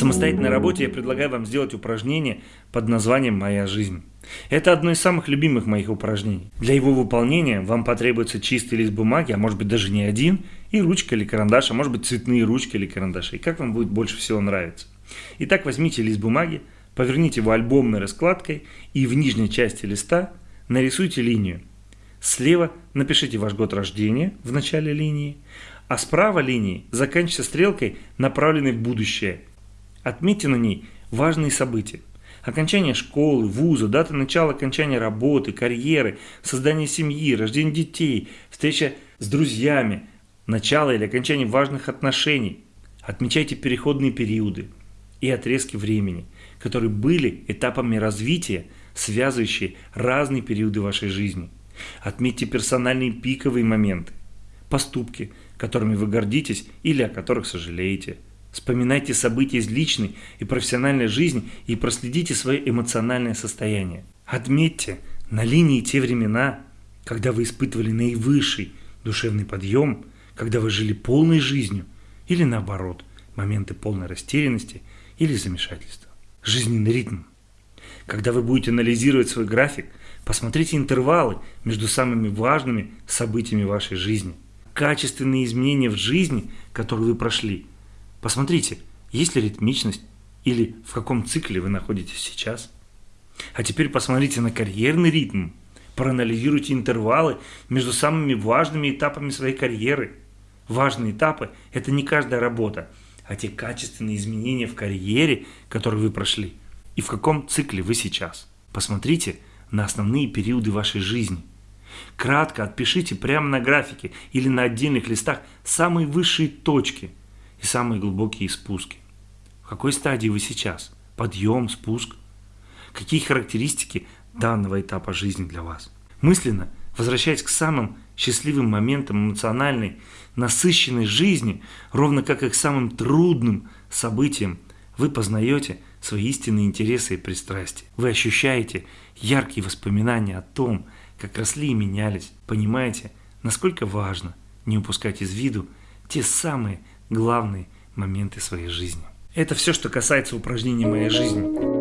самостоятельной работе я предлагаю вам сделать упражнение под названием «Моя жизнь». Это одно из самых любимых моих упражнений. Для его выполнения вам потребуется чистый лист бумаги, а может быть даже не один, и ручка или карандаш, а может быть цветные ручки или карандаши. Как вам будет больше всего нравиться. Итак, возьмите лист бумаги, поверните его альбомной раскладкой и в нижней части листа нарисуйте линию. Слева напишите ваш год рождения в начале линии, а справа линии заканчивается стрелкой, направленной в будущее. Отметьте на ней важные события. Окончание школы, вуза, дата начала окончания работы, карьеры, создание семьи, рождение детей, встреча с друзьями, начало или окончание важных отношений. Отмечайте переходные периоды и отрезки времени, которые были этапами развития, связывающие разные периоды вашей жизни. Отметьте персональные пиковые моменты, поступки, которыми вы гордитесь или о которых сожалеете – Вспоминайте события из личной и профессиональной жизни и проследите свое эмоциональное состояние. Отметьте на линии те времена, когда вы испытывали наивысший душевный подъем, когда вы жили полной жизнью, или наоборот, моменты полной растерянности или замешательства. Жизненный ритм. Когда вы будете анализировать свой график, посмотрите интервалы между самыми важными событиями вашей жизни. Качественные изменения в жизни, которые вы прошли – Посмотрите, есть ли ритмичность или в каком цикле вы находитесь сейчас. А теперь посмотрите на карьерный ритм, проанализируйте интервалы между самыми важными этапами своей карьеры. Важные этапы – это не каждая работа, а те качественные изменения в карьере, которые вы прошли, и в каком цикле вы сейчас. Посмотрите на основные периоды вашей жизни. Кратко отпишите прямо на графике или на отдельных листах самые высшие точки – и самые глубокие спуски. В какой стадии вы сейчас? Подъем, спуск? Какие характеристики данного этапа жизни для вас? Мысленно, возвращаясь к самым счастливым моментам эмоциональной, насыщенной жизни, ровно как и к самым трудным событиям, вы познаете свои истинные интересы и пристрастия. Вы ощущаете яркие воспоминания о том, как росли и менялись. Понимаете, насколько важно не упускать из виду те самые главные моменты своей жизни. Это все, что касается упражнений моей жизни.